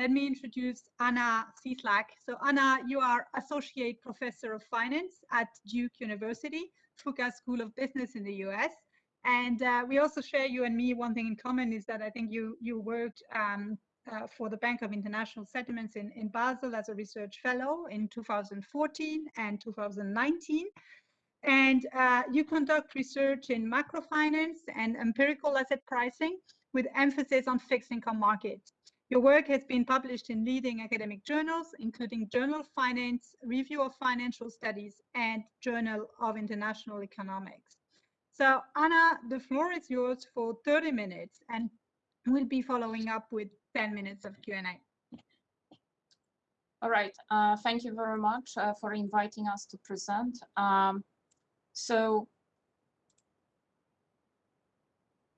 let me introduce Anna Cieslak. So Anna, you are Associate Professor of Finance at Duke University, Fuqua School of Business in the US. And uh, we also share you and me one thing in common is that I think you you worked um, uh, for the Bank of International Settlements in, in Basel as a research fellow in 2014 and 2019. And uh, you conduct research in macrofinance and empirical asset pricing with emphasis on fixed income markets. Your work has been published in leading academic journals, including Journal of Finance, Review of Financial Studies, and Journal of International Economics. So Anna, the floor is yours for 30 minutes, and we'll be following up with 10 minutes of Q&A. All right, uh, thank you very much uh, for inviting us to present. Um, so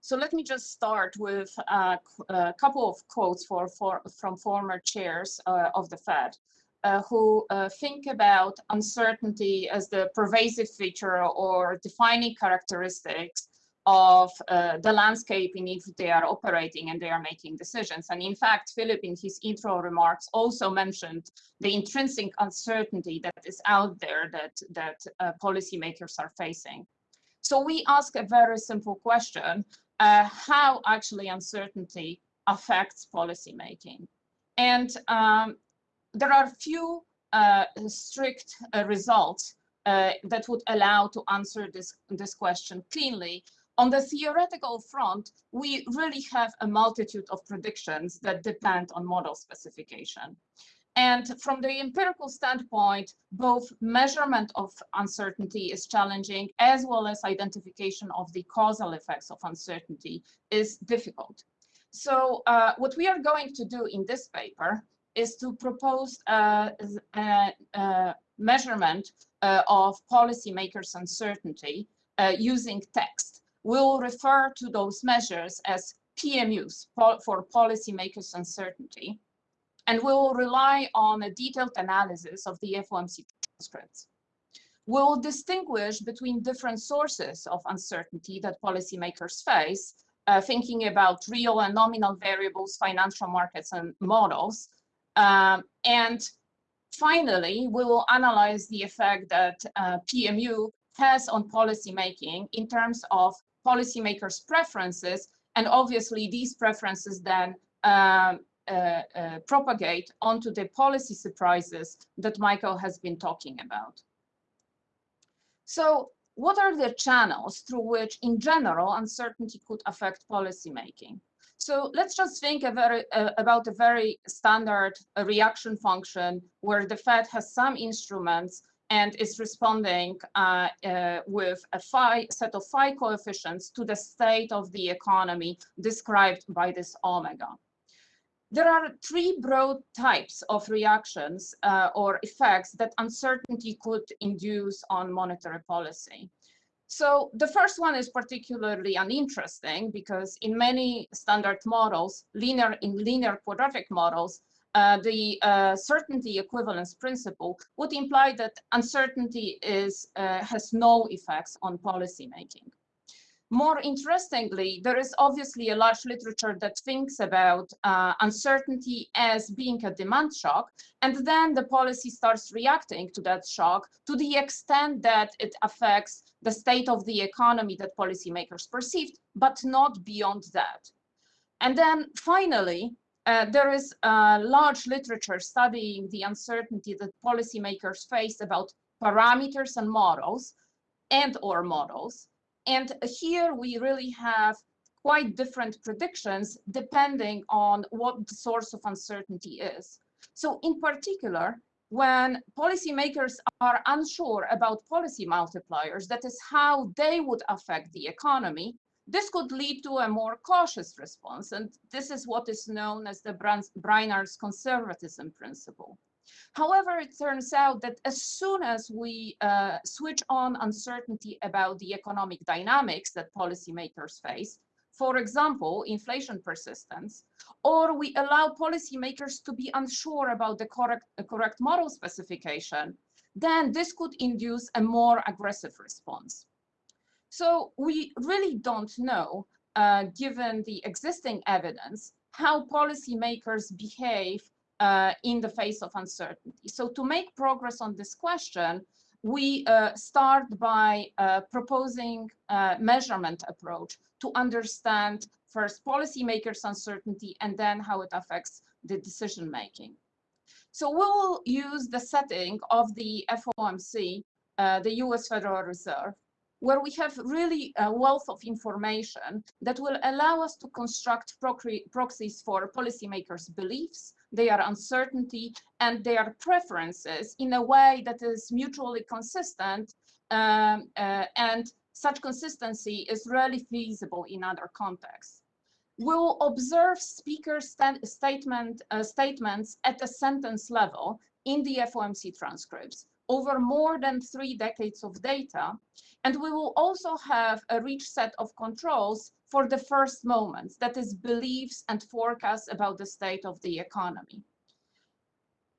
So let me just start with a, a couple of quotes for, for, from former chairs uh, of the Fed. Uh, who uh, think about uncertainty as the pervasive feature or defining characteristics of uh, the landscape in which they are operating and they are making decisions. And in fact, Philip in his intro remarks also mentioned the intrinsic uncertainty that is out there that, that uh, policymakers are facing. So we ask a very simple question, uh, how actually uncertainty affects policymaking. And um, there are few uh, strict uh, results uh, that would allow to answer this, this question cleanly. On the theoretical front, we really have a multitude of predictions that depend on model specification. And from the empirical standpoint, both measurement of uncertainty is challenging, as well as identification of the causal effects of uncertainty is difficult. So uh, what we are going to do in this paper is to propose a, a, a measurement uh, of policymakers' uncertainty uh, using text. We'll refer to those measures as PMUs for policymakers' uncertainty and we will rely on a detailed analysis of the FOMC transcripts. We'll distinguish between different sources of uncertainty that policymakers face, uh, thinking about real and nominal variables, financial markets, and models. Um, and finally, we will analyze the effect that uh, PMU has on policymaking in terms of policymakers' preferences, and obviously these preferences then um, propagate onto the policy surprises that Michael has been talking about. So what are the channels through which, in general, uncertainty could affect policymaking? So let's just think a very, uh, about a very standard uh, reaction function where the Fed has some instruments and is responding uh, uh, with a phi, set of phi coefficients to the state of the economy described by this omega. There are three broad types of reactions uh, or effects that uncertainty could induce on monetary policy. So the first one is particularly uninteresting because in many standard models, linear in linear quadratic models, uh, the uh, certainty equivalence principle would imply that uncertainty is uh, has no effects on policy making. More interestingly, there is obviously a large literature that thinks about uh, uncertainty as being a demand shock, and then the policy starts reacting to that shock to the extent that it affects the state of the economy that policymakers perceived, but not beyond that. And then finally, uh, there is a large literature studying the uncertainty that policymakers face about parameters and models and or models and here we really have quite different predictions depending on what the source of uncertainty is. So in particular, when policymakers are unsure about policy multipliers, that is how they would affect the economy, this could lead to a more cautious response. And this is what is known as the Brainard's conservatism principle. However, it turns out that as soon as we uh, switch on uncertainty about the economic dynamics that policymakers face, for example, inflation persistence, or we allow policymakers to be unsure about the correct, uh, correct model specification, then this could induce a more aggressive response. So we really don't know, uh, given the existing evidence, how policymakers behave uh, in the face of uncertainty. So to make progress on this question, we uh, start by uh, proposing a measurement approach to understand first policymakers uncertainty and then how it affects the decision making. So we will use the setting of the FOMC, uh, the US Federal Reserve, where we have really a wealth of information that will allow us to construct proxies for policymakers' beliefs, their uncertainty, and their preferences in a way that is mutually consistent um, uh, and such consistency is rarely feasible in other contexts. We'll observe speaker statement, uh, statements at a sentence level in the FOMC transcripts over more than three decades of data. And we will also have a rich set of controls for the first moments, that is beliefs and forecasts about the state of the economy.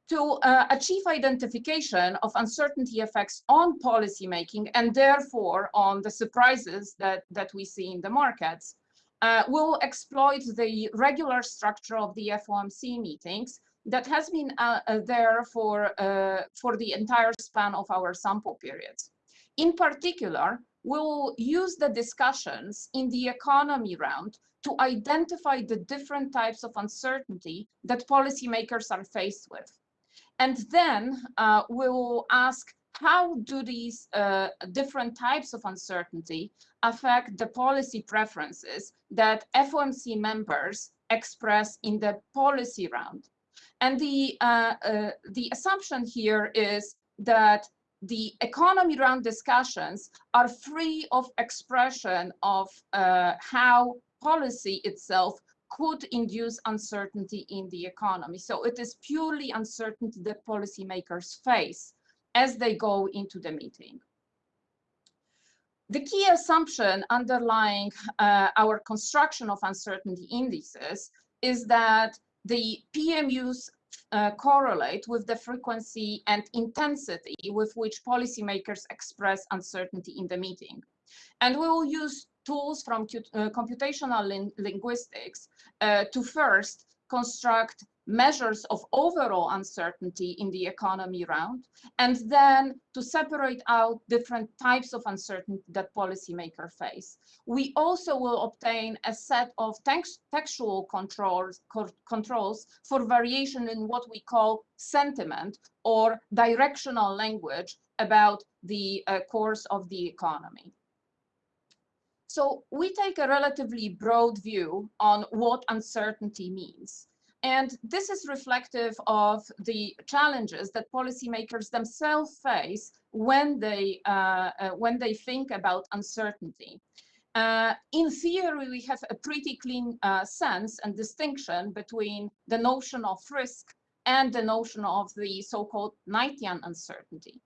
To uh, achieve identification of uncertainty effects on policymaking and therefore on the surprises that, that we see in the markets, uh, we'll exploit the regular structure of the FOMC meetings that has been uh, uh, there for, uh, for the entire span of our sample periods. In particular, we'll use the discussions in the economy round to identify the different types of uncertainty that policymakers are faced with. And then uh, we'll ask how do these uh, different types of uncertainty affect the policy preferences that FOMC members express in the policy round? And the, uh, uh, the assumption here is that the economy round discussions are free of expression of uh, how policy itself could induce uncertainty in the economy. So it is purely uncertainty that policymakers face as they go into the meeting. The key assumption underlying uh, our construction of uncertainty indices is that the PMUs uh, correlate with the frequency and intensity with which policymakers express uncertainty in the meeting. And we will use tools from uh, computational lin linguistics uh, to first construct measures of overall uncertainty in the economy round, and then to separate out different types of uncertainty that policymakers face. We also will obtain a set of text textual controls, co controls for variation in what we call sentiment or directional language about the uh, course of the economy. So we take a relatively broad view on what uncertainty means. And this is reflective of the challenges that policymakers themselves face when they, uh, uh, when they think about uncertainty. Uh, in theory, we have a pretty clean uh, sense and distinction between the notion of risk and the notion of the so-called Knightian uncertainty.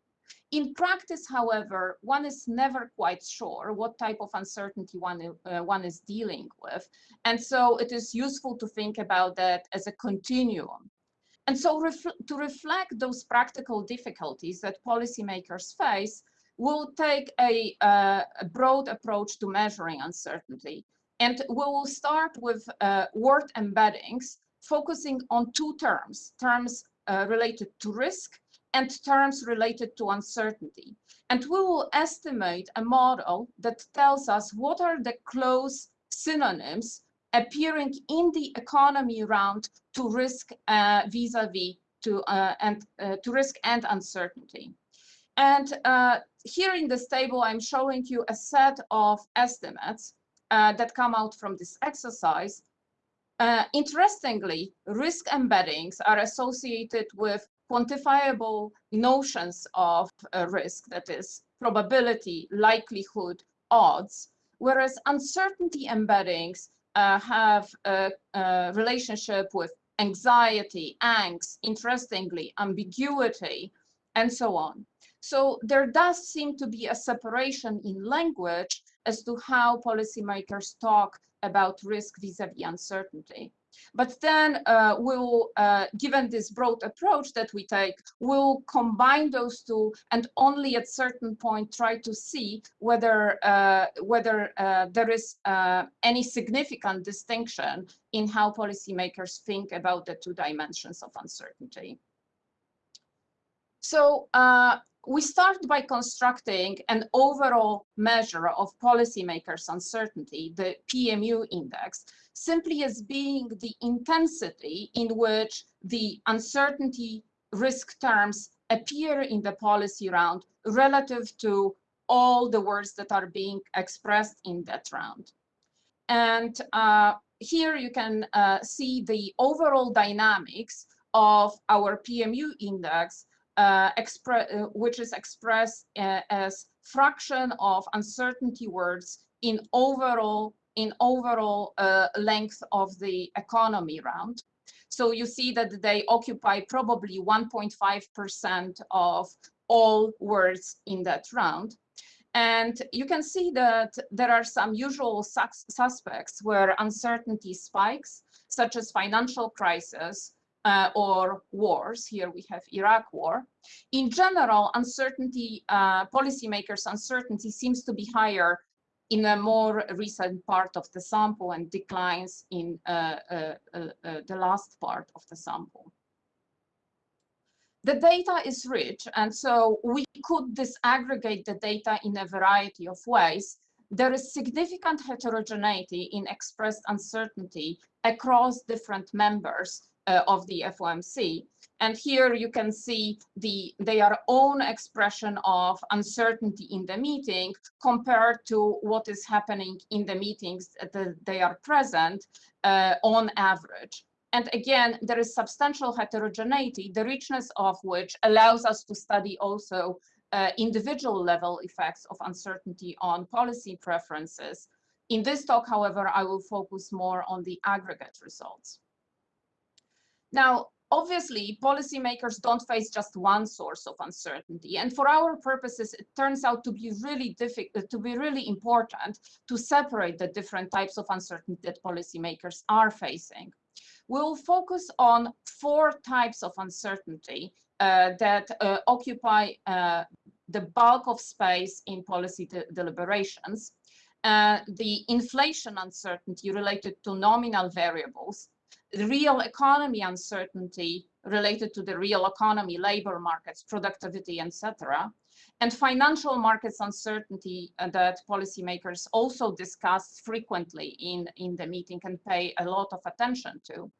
In practice, however, one is never quite sure what type of uncertainty one, uh, one is dealing with. And so it is useful to think about that as a continuum. And so ref to reflect those practical difficulties that policymakers face, we'll take a, uh, a broad approach to measuring uncertainty. And we will start with uh, word embeddings, focusing on two terms, terms uh, related to risk and terms related to uncertainty. And we will estimate a model that tells us what are the close synonyms appearing in the economy round to risk uh, vis-a-vis -vis to uh, and uh, to risk and uncertainty. And uh, here in this table, I'm showing you a set of estimates uh, that come out from this exercise. Uh, interestingly, risk embeddings are associated with quantifiable notions of risk, that is probability, likelihood, odds, whereas uncertainty embeddings uh, have a, a, relationship with anxiety, angst, interestingly, ambiguity, and so on. So there does seem to be a separation in language as to how policymakers talk about risk vis-a-vis -vis uncertainty. But then uh, we'll, uh, given this broad approach that we take, we'll combine those two and only at certain point try to see whether uh, whether uh, there is uh, any significant distinction in how policymakers think about the two dimensions of uncertainty. So uh, we start by constructing an overall measure of policymakers' uncertainty, the PMU index, simply as being the intensity in which the uncertainty risk terms appear in the policy round relative to all the words that are being expressed in that round. And uh, here you can uh, see the overall dynamics of our PMU index, uh, uh which is expressed uh, as fraction of uncertainty words in overall in overall length of the economy round. So you see that they occupy probably 1.5% of all words in that round. And you can see that there are some usual sus suspects where uncertainty spikes, such as financial crisis uh, or wars. Here we have Iraq war. In general, uncertainty, uh, policymakers' uncertainty seems to be higher in a more recent part of the sample and declines in uh, uh, uh, uh, the last part of the sample. The data is rich, and so we could disaggregate the data in a variety of ways. There is significant heterogeneity in expressed uncertainty across different members uh, of the FOMC, and here you can see the their own expression of uncertainty in the meeting compared to what is happening in the meetings that they are present uh, on average. And again, there is substantial heterogeneity, the richness of which allows us to study also uh, individual level effects of uncertainty on policy preferences. In this talk, however, I will focus more on the aggregate results. Now, obviously policymakers don't face just one source of uncertainty. And for our purposes it turns out to be really difficult to be really important to separate the different types of uncertainty that policymakers are facing. We'll focus on four types of uncertainty uh, that uh, occupy uh, the bulk of space in policy de deliberations. Uh, the inflation uncertainty related to nominal variables real economy uncertainty related to the real economy, labor markets, productivity, etc. And financial markets uncertainty uh, that policymakers also discuss frequently in, in the meeting and pay a lot of attention to.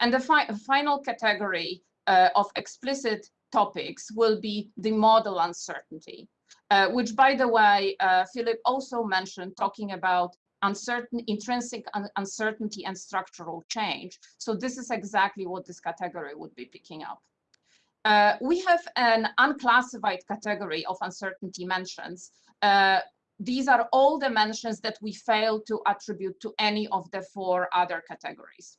And the fi final category uh, of explicit topics will be the model uncertainty, uh, which by the way, uh, Philip also mentioned talking about uncertain, intrinsic un uncertainty and structural change. So this is exactly what this category would be picking up. Uh, we have an unclassified category of uncertainty mentions. Uh, these are all the mentions that we fail to attribute to any of the four other categories.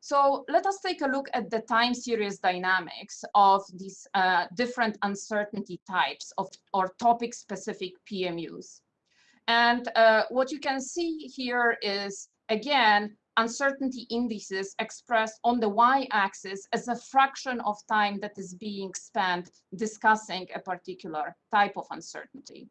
So let us take a look at the time series dynamics of these uh, different uncertainty types of or topic specific PMUs. And uh, what you can see here is, again, uncertainty indices expressed on the y-axis as a fraction of time that is being spent discussing a particular type of uncertainty.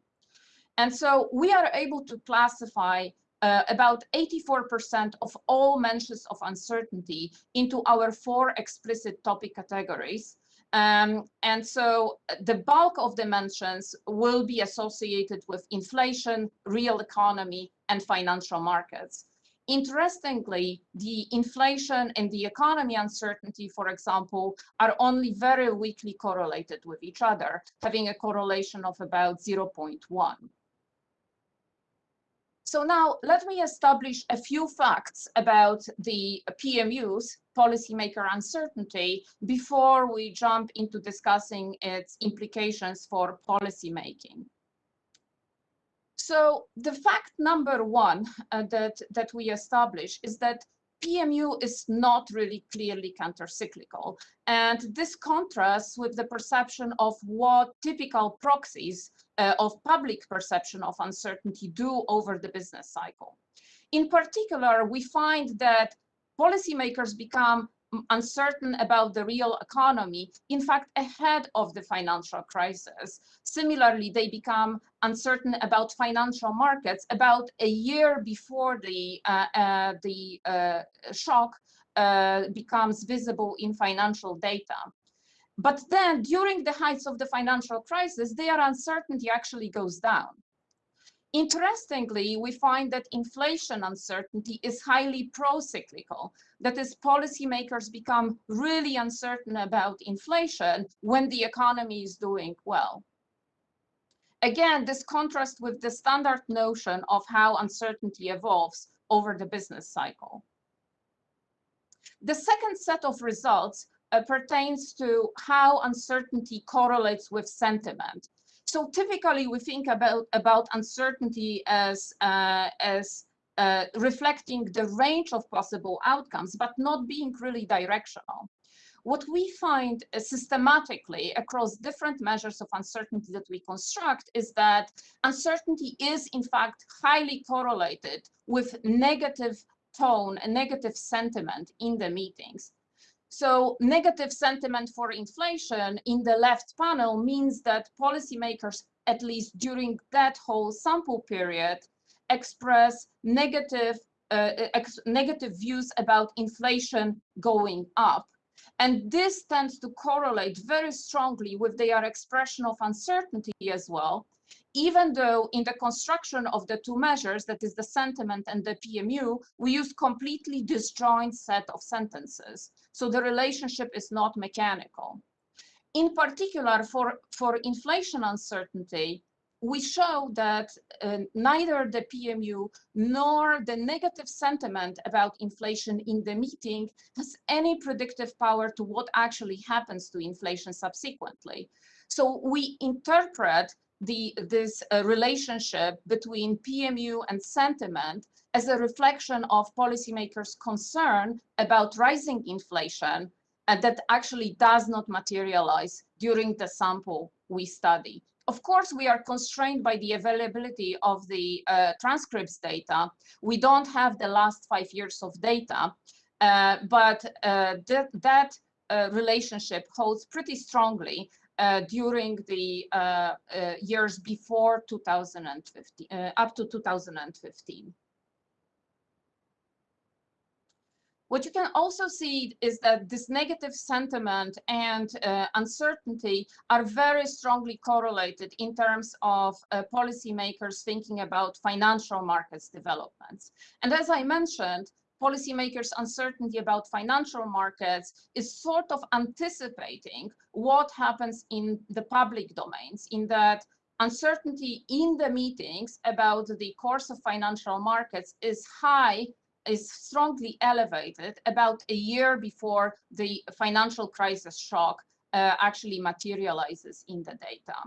And so we are able to classify uh, about 84% of all mentions of uncertainty into our four explicit topic categories, um, and so uh, the bulk of the mentions will be associated with inflation, real economy, and financial markets. Interestingly, the inflation and the economy uncertainty, for example, are only very weakly correlated with each other, having a correlation of about 0.1. So now let me establish a few facts about the PMUs, policymaker uncertainty, before we jump into discussing its implications for policymaking. So the fact number one uh, that, that we establish is that PMU is not really clearly countercyclical. And this contrasts with the perception of what typical proxies uh, of public perception of uncertainty do over the business cycle. In particular, we find that policymakers become uncertain about the real economy, in fact, ahead of the financial crisis. Similarly, they become uncertain about financial markets about a year before the, uh, uh, the uh, shock uh, becomes visible in financial data. But then during the heights of the financial crisis, their uncertainty actually goes down. Interestingly, we find that inflation uncertainty is highly pro-cyclical. That is, policymakers become really uncertain about inflation when the economy is doing well. Again, this contrasts with the standard notion of how uncertainty evolves over the business cycle. The second set of results uh, pertains to how uncertainty correlates with sentiment. So typically we think about, about uncertainty as, uh, as uh, reflecting the range of possible outcomes, but not being really directional. What we find uh, systematically across different measures of uncertainty that we construct is that uncertainty is in fact highly correlated with negative tone and negative sentiment in the meetings. So negative sentiment for inflation in the left panel means that policymakers, at least during that whole sample period, express negative, uh, ex negative views about inflation going up. And this tends to correlate very strongly with their expression of uncertainty as well, even though in the construction of the two measures, that is the sentiment and the PMU, we use completely disjoint set of sentences. So the relationship is not mechanical. In particular, for, for inflation uncertainty, we show that uh, neither the PMU nor the negative sentiment about inflation in the meeting has any predictive power to what actually happens to inflation subsequently. So we interpret the, this uh, relationship between PMU and sentiment as a reflection of policymakers' concern about rising inflation and that actually does not materialize during the sample we study. Of course, we are constrained by the availability of the uh, transcripts data. We don't have the last five years of data, uh, but uh, that, uh, relationship holds pretty strongly uh, during the uh, uh, years before 2015, up to 2015. What you can also see is that this negative sentiment and uh, uncertainty are very strongly correlated in terms of uh, policymakers thinking about financial markets developments. And as I mentioned, policymakers' uncertainty about financial markets is sort of anticipating what happens in the public domains, in that uncertainty in the meetings about the course of financial markets is high, is strongly elevated about a year before the financial crisis shock uh, actually materializes in the data.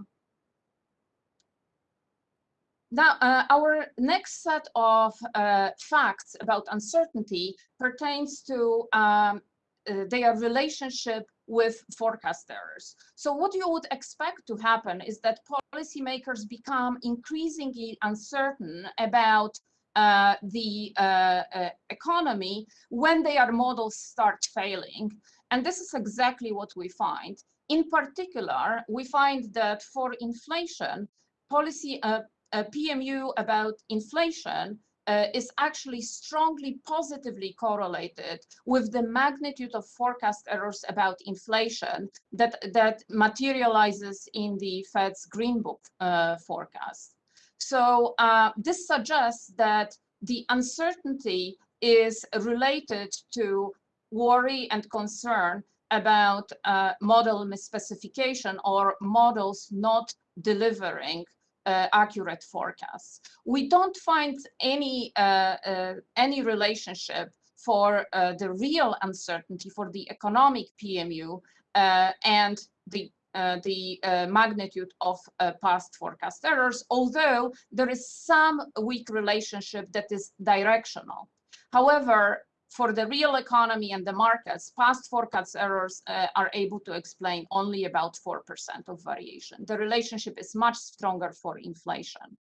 Now, uh, our next set of uh, facts about uncertainty pertains to um, uh, their relationship with forecast errors. So what you would expect to happen is that policymakers become increasingly uncertain about uh, the uh, uh, economy when their models start failing. And this is exactly what we find. In particular, we find that for inflation, policy uh, PMU about inflation uh, is actually strongly positively correlated with the magnitude of forecast errors about inflation that, that materializes in the Fed's Green Book uh, forecast. So uh, this suggests that the uncertainty is related to worry and concern about uh, model misspecification or models not delivering uh, accurate forecasts. We don't find any, uh, uh, any relationship for uh, the real uncertainty for the economic PMU and the uh, the uh, magnitude of uh, past forecast errors, although there is some weak relationship that is directional. However, for the real economy and the markets, past forecast errors uh, are able to explain only about 4% of variation. The relationship is much stronger for inflation.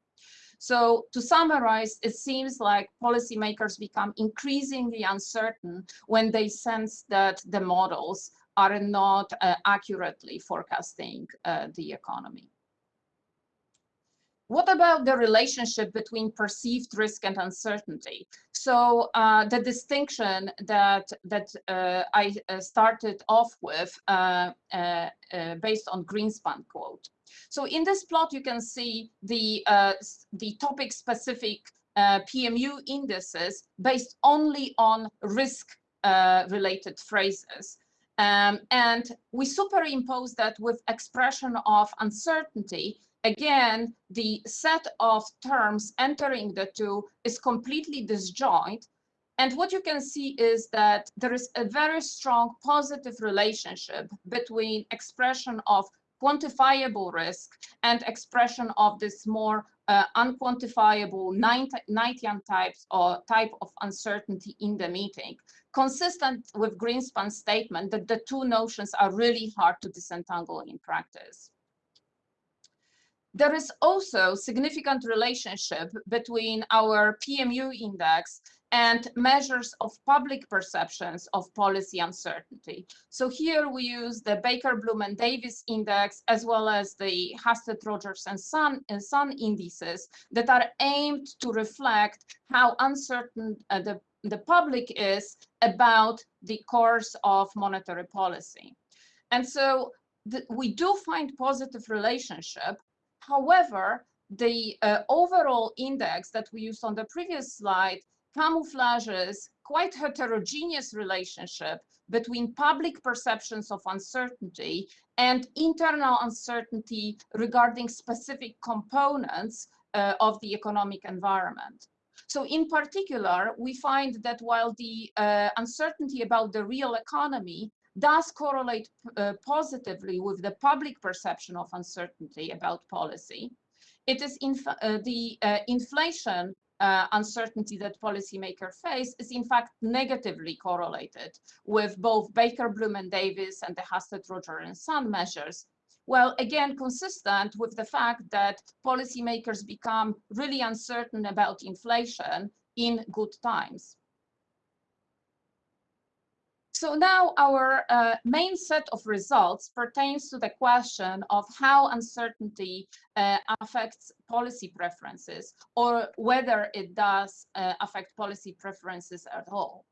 So to summarize, it seems like policymakers become increasingly uncertain when they sense that the models are not uh, accurately forecasting uh, the economy. What about the relationship between perceived risk and uncertainty? So uh, the distinction that that uh, I uh, started off with uh, uh, uh, based on Greenspan quote. So in this plot, you can see the the topic specific PMU indices based only on risk related phrases. Um, and we superimpose that with expression of uncertainty again, the set of terms entering the two is completely disjoint. And what you can see is that there is a very strong positive relationship between expression of quantifiable risk and expression of this more uh, unquantifiable Knightian types or type of uncertainty in the meeting, consistent with Greenspan's statement that the two notions are really hard to disentangle in practice. There is also significant relationship between our PMU index and measures of public perceptions of policy uncertainty. So here we use the Baker, Bloom and Davis index as well as the Husted, Rogers and Sun, and indices that are aimed to reflect how uncertain uh, the, the public is about the course of monetary policy. And so the, we do find positive relationship However, the uh, overall index that we used on the previous slide camouflages quite heterogeneous relationship between public perceptions of uncertainty and internal uncertainty regarding specific components uh, of the economic environment. So in particular, we find that while the uh, uncertainty about the real economy does correlate uh, positively with the public perception of uncertainty about policy. It is inf uh, the uh, inflation uh, uncertainty that policymakers face is in fact negatively correlated with both Baker, Bloom and Davis and the Husted, Roger and Sun measures. Well, again, consistent with the fact that policymakers become really uncertain about inflation in good times. So now our uh, main set of results pertains to the question of how uncertainty uh, affects policy preferences or whether it does uh, affect policy preferences at all.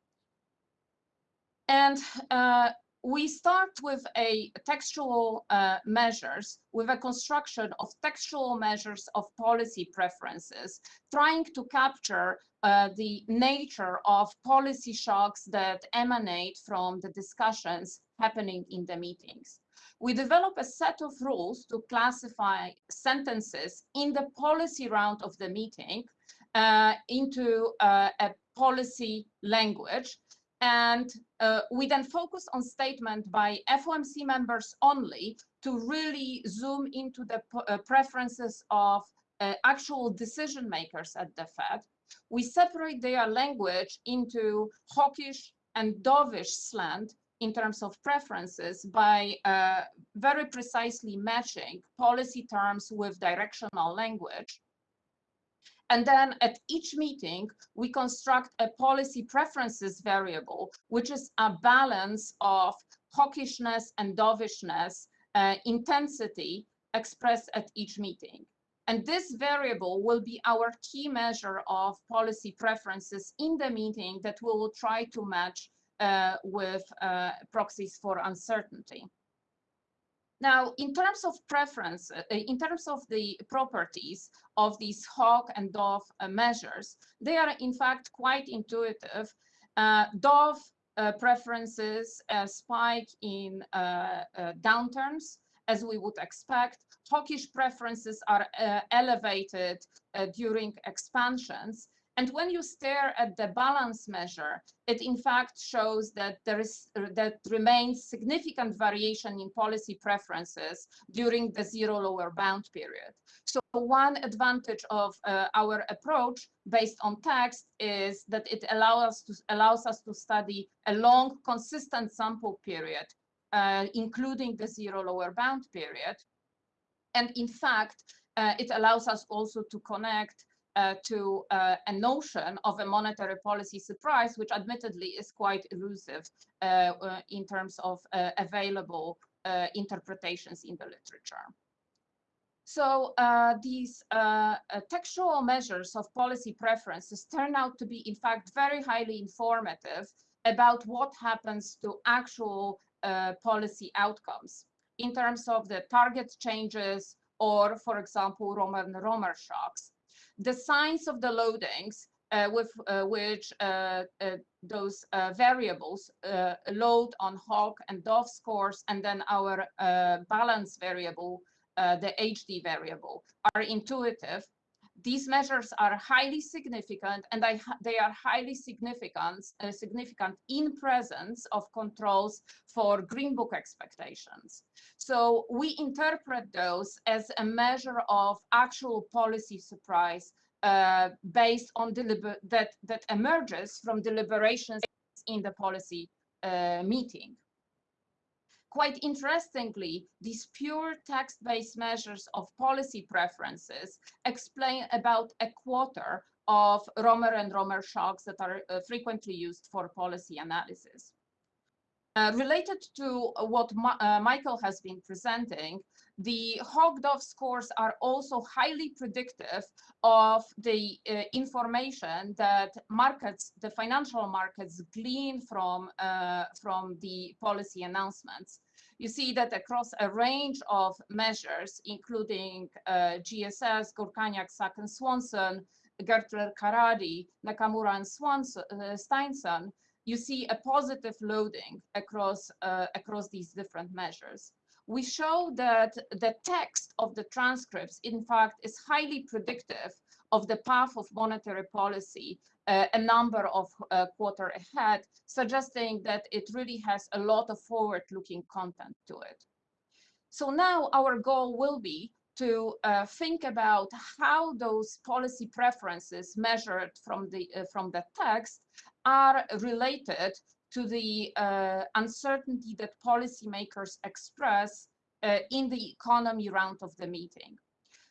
And uh, we start with a textual uh, measures, with a construction of textual measures of policy preferences, trying to capture uh, the nature of policy shocks that emanate from the discussions happening in the meetings. We develop a set of rules to classify sentences in the policy round of the meeting uh, into uh, a policy language. And uh, we then focus on statement by FOMC members only to really zoom into the uh, preferences of actual decision makers at the Fed we separate their language into hawkish and dovish slant in terms of preferences by uh, very precisely matching policy terms with directional language. And then at each meeting, we construct a policy preferences variable, which is a balance of hawkishness and dovishness uh, intensity expressed at each meeting. And this variable will be our key measure of policy preferences in the meeting that we will try to match uh, with uh, proxies for uncertainty. Now, in terms of preference, uh, in terms of the properties of these Hawk and Dove uh, measures, they are in fact quite intuitive. Uh, Dove preferences spike in downturns, as we would expect. Hawkish preferences are uh, elevated uh, during expansions. And when you stare at the balance measure, it in fact shows that there is that remains significant variation in policy preferences during the zero lower bound period. So one advantage of uh, our approach based on text is that it allows us to allows us to study a long consistent sample period uh, including the zero lower bound period. And in fact, uh, it allows us also to connect uh, to uh, a notion of a monetary policy surprise, which admittedly is quite elusive uh, uh, in terms of uh, available interpretations in the literature. So these textual measures of policy preferences turn out to be, in fact, very highly informative about what happens to actual policy outcomes in terms of the target changes or, for example, Romer and Romer shocks the signs of the loadings uh, with uh, which uh, uh those uh, variables uh, load on Hawk and Dove scores, and then our balance variable, the HD variable, are intuitive. These measures are highly significant, and they are highly significant, significant in presence of controls for Green Book expectations. So we interpret those as a measure of actual policy surprise uh, based on that that emerges from deliberations in the policy uh, meeting. Quite interestingly, these pure text-based measures of policy preferences explain about a quarter of Romer and Romer shocks that are uh, frequently used for policy analysis. Uh, related to what Ma uh, Michael has been presenting, the Hawk-Dove scores are also highly predictive of the uh, information that markets, the financial markets glean from, uh, from the policy announcements. You see that across a range of measures, including uh, GSS, Gürkaynak, Sack and Swanson, Gertler, Karadi, Nakamura and Swanson, uh, Steinsson, you see a positive loading across, uh, across these different measures. We show that the text of the transcripts, in fact, is highly predictive of the path of monetary policy uh, a number of uh, quarter ahead, suggesting that it really has a lot of forward-looking content to it. So now our goal will be to uh, think about how those policy preferences measured from the uh, from the text are related to the uh, uncertainty that policymakers express uh, in the economy round of the meeting.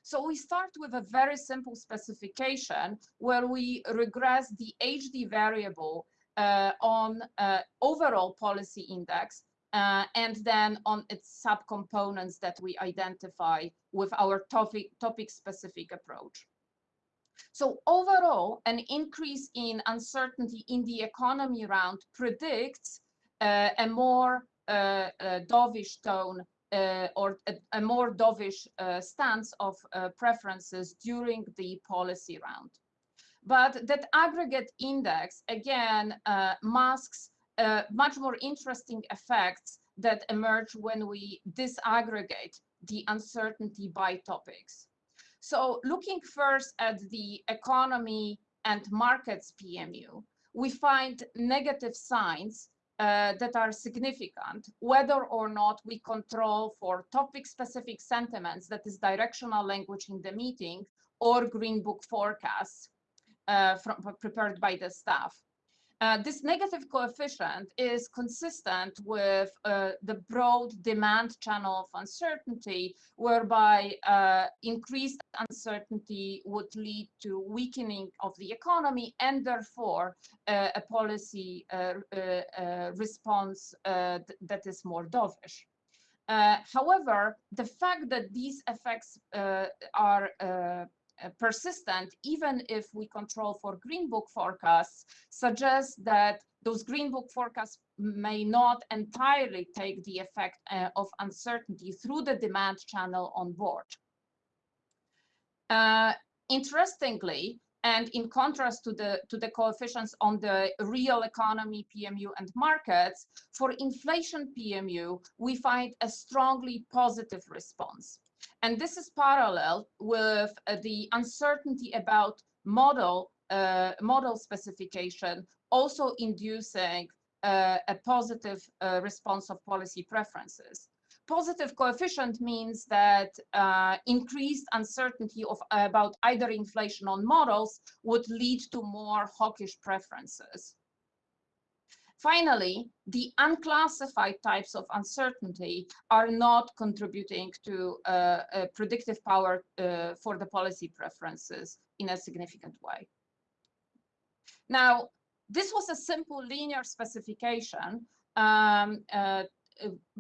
So we start with a very simple specification where we regress the HD variable uh, on uh, overall policy index uh, and then on its subcomponents that we identify with our topic, topic specific approach. So overall, an increase in uncertainty in the economy round predicts uh, a more uh, uh, dovish tone uh, or a, a, more dovish uh, stance of uh, preferences during the policy round. But that aggregate index, again, masks much more interesting effects that emerge when we disaggregate the uncertainty by topics. So looking first at the economy and markets PMU, we find negative signs uh, that are significant, whether or not we control for topic-specific sentiments, that is directional language in the meeting, or Green Book forecasts uh, from, prepared by the staff. Uh, this negative coefficient is consistent with uh, the broad demand channel of uncertainty, whereby uh, increased uncertainty would lead to weakening of the economy and therefore uh, a policy uh, response that is more dovish. however, the fact that these effects are uh, persistent, even if we control for Green Book forecasts, suggests that those Green Book forecasts may not entirely take the effect uh, of uncertainty through the demand channel on board. Uh, interestingly, and in contrast to the to the coefficients on the real economy PMU and markets, for inflation PMU, we find a strongly positive response. And this is parallel with uh, the uncertainty about model, uh, model specification, also inducing uh, a positive uh, response of policy preferences. Positive coefficient means that uh, increased uncertainty of about either inflation on models would lead to more hawkish preferences. Finally, the unclassified types of uncertainty are not contributing to uh, predictive power uh, for the policy preferences in a significant way. Now, this was a simple linear specification, um, uh,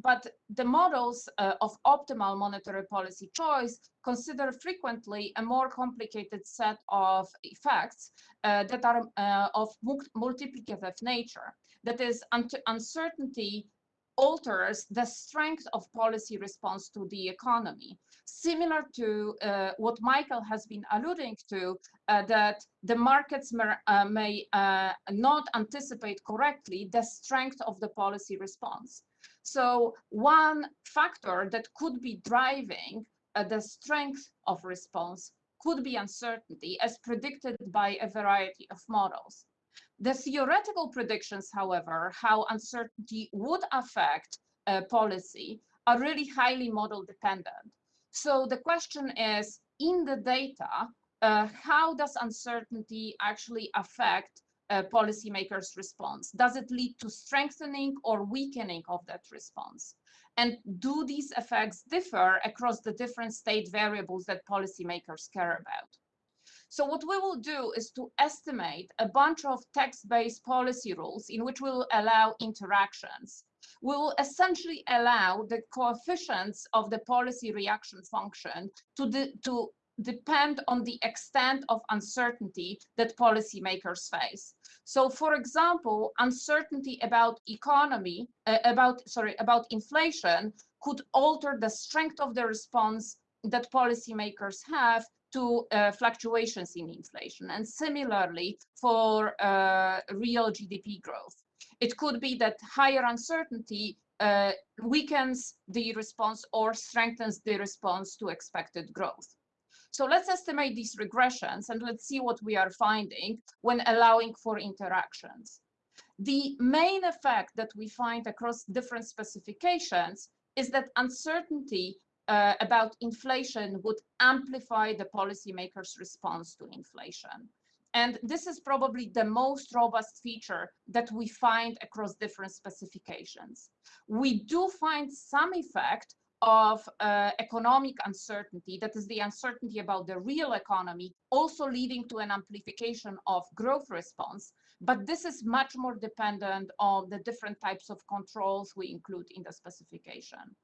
but the models uh, of optimal monetary policy choice consider frequently a more complicated set of effects uh, that are of multiplicative nature. That is, un uncertainty alters the strength of policy response to the economy. Similar to uh, what Michael has been alluding to, uh, that the markets may, uh, may uh, not anticipate correctly the strength of the policy response. So one factor that could be driving uh, the strength of response could be uncertainty as predicted by a variety of models. The theoretical predictions, however, how uncertainty would affect uh, policy are really highly model dependent. So the question is, in the data, uh, how does uncertainty actually affect uh, policymakers' response? Does it lead to strengthening or weakening of that response? And do these effects differ across the different state variables that policymakers care about? So what we will do is to estimate a bunch of text-based policy rules in which we will allow interactions. We will essentially allow the coefficients of the policy reaction function to, to depend on the extent of uncertainty that policymakers face. So for example, uncertainty about economy, uh, about, sorry, about inflation could alter the strength of the response that policymakers have to uh, fluctuations in inflation and similarly for uh, real GDP growth. It could be that higher uncertainty uh, weakens the response or strengthens the response to expected growth. So let's estimate these regressions and let's see what we are finding when allowing for interactions. The main effect that we find across different specifications is that uncertainty uh, about inflation would amplify the policymakers' response to inflation. And this is probably the most robust feature that we find across different specifications. We do find some effect of uh, economic uncertainty, that is the uncertainty about the real economy, also leading to an amplification of growth response. But this is much more dependent on the different types of controls we include in the specification.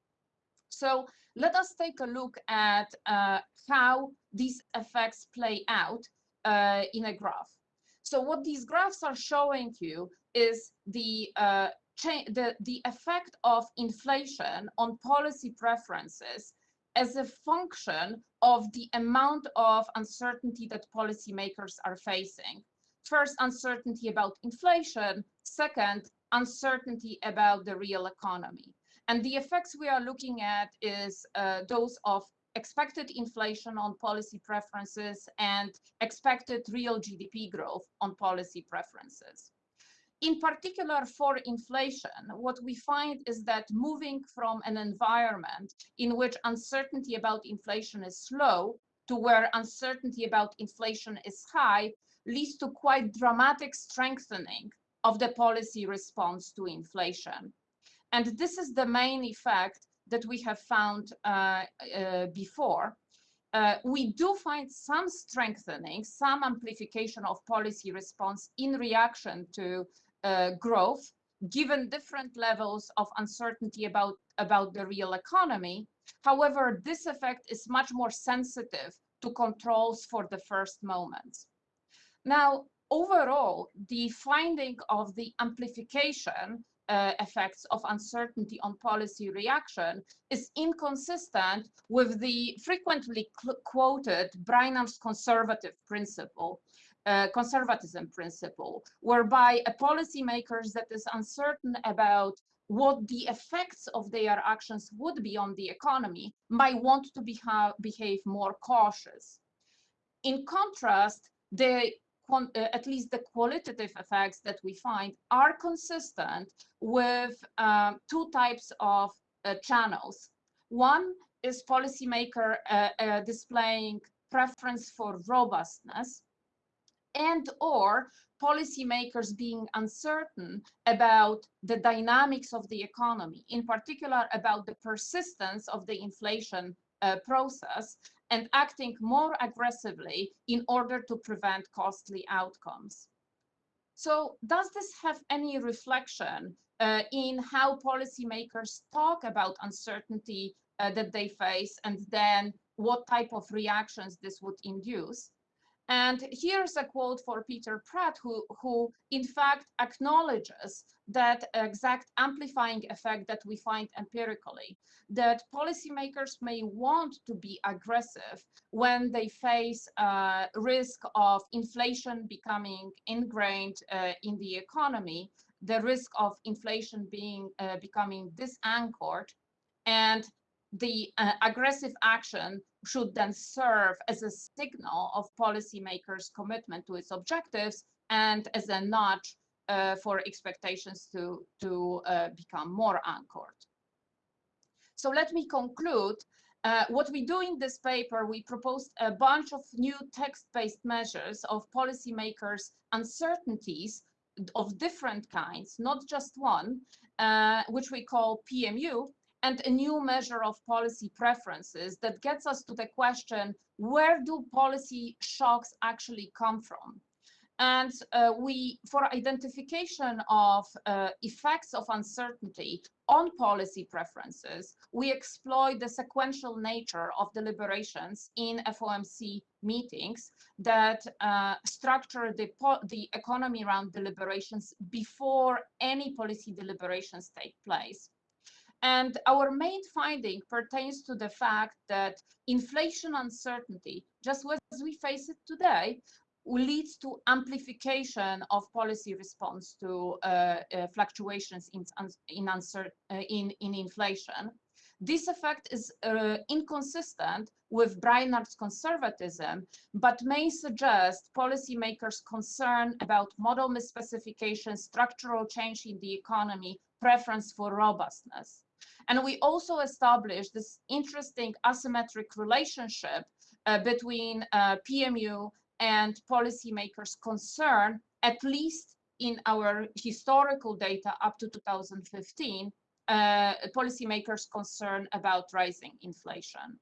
So let us take a look at uh, how these effects play out uh, in a graph. So what these graphs are showing you is the, uh, the, the effect of inflation on policy preferences as a function of the amount of uncertainty that policymakers are facing. First, uncertainty about inflation. Second, uncertainty about the real economy. And the effects we are looking at is uh, those of expected inflation on policy preferences and expected real GDP growth on policy preferences. In particular for inflation, what we find is that moving from an environment in which uncertainty about inflation is low to where uncertainty about inflation is high leads to quite dramatic strengthening of the policy response to inflation. And this is the main effect that we have found uh, uh, before. Uh, we do find some strengthening, some amplification of policy response in reaction to uh, growth, given different levels of uncertainty about, about the real economy. However, this effect is much more sensitive to controls for the first moments. Now, overall, the finding of the amplification uh, effects of uncertainty on policy reaction is inconsistent with the frequently quoted Brainard's conservative principle, uh, conservatism principle, whereby a policymakers that is uncertain about what the effects of their actions would be on the economy might want to beha behave more cautious. In contrast, the at least the qualitative effects that we find are consistent with um, two types of uh, channels. One is policymaker uh, uh, displaying preference for robustness and or policymakers being uncertain about the dynamics of the economy, in particular about the persistence of the inflation uh, process and acting more aggressively in order to prevent costly outcomes. So does this have any reflection uh, in how policymakers talk about uncertainty uh, that they face and then what type of reactions this would induce? And here's a quote for Peter Praet, who, who in fact acknowledges that exact amplifying effect that we find empirically, that policymakers may want to be aggressive when they face uh, risk of inflation becoming ingrained uh, in the economy, the risk of inflation being uh, becoming disanchored, and the uh, aggressive action should then serve as a signal of policymakers' commitment to its objectives and as a nudge uh, for expectations to, to uh, become more anchored. So let me conclude. Uh, what we do in this paper, we proposed a bunch of new text-based measures of policymakers' uncertainties of different kinds, not just one, uh, which we call PMU, and a new measure of policy preferences that gets us to the question, where do policy shocks actually come from? And uh, we, for identification of uh, effects of uncertainty on policy preferences, we exploit the sequential nature of deliberations in FOMC meetings that uh, structure the, the economy around deliberations before any policy deliberations take place. And our main finding pertains to the fact that inflation uncertainty, just as we face it today, leads to amplification of policy response to uh, uh, fluctuations in, in, uh, in, in, inflation. This effect is uh, inconsistent with Brainard's conservatism, but may suggest policymakers' concern about model misspecification, structural change in the economy, preference for robustness. And we also established this interesting asymmetric relationship uh, between uh, PMU and policymakers' concern, at least in our historical data up to 2015, uh, policymakers' concern about rising inflation.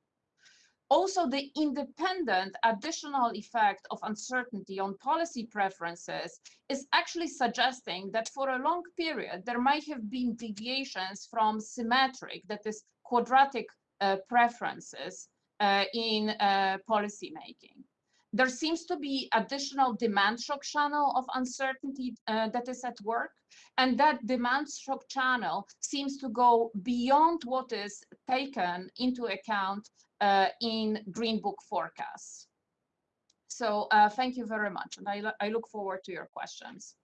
Also, the independent additional effect of uncertainty on policy preferences is actually suggesting that for a long period, there might have been deviations from symmetric, that is quadratic uh, preferences uh, in uh, policy making. There seems to be additional demand shock channel of uncertainty uh, that is at work. And that demand shock channel seems to go beyond what is taken into account in Green Book forecasts. So uh, thank you very much. And I, I look forward to your questions.